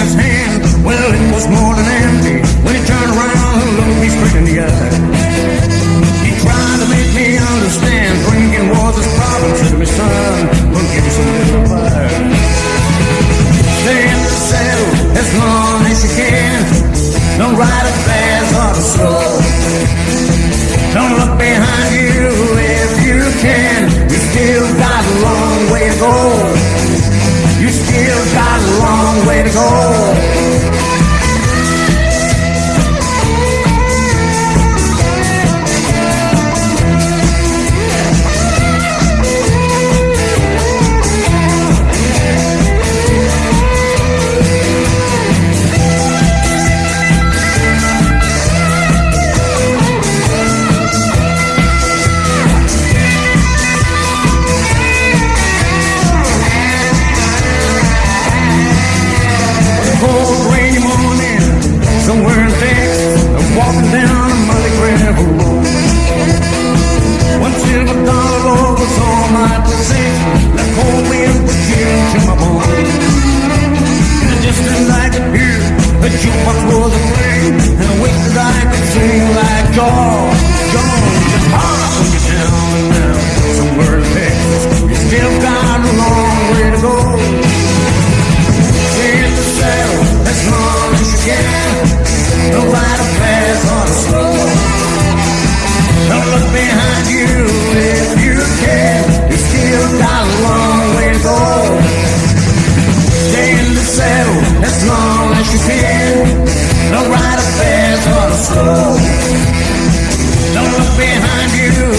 his hand, well, it was more than empty. When he turned around and looked me straight in the eye. He tried to make me understand drinking was his problem. Said to me, son, we'll give you some little fire. Stay in the saddle as long as you can. Don't ride it fast or slow. Don't look behind you if you can. You still got a long way to go. Got a long way to go. As long as you can. No ride or fast or slow. Don't look behind you if you can. You still got a long way to go. Stay in the Don't look behind you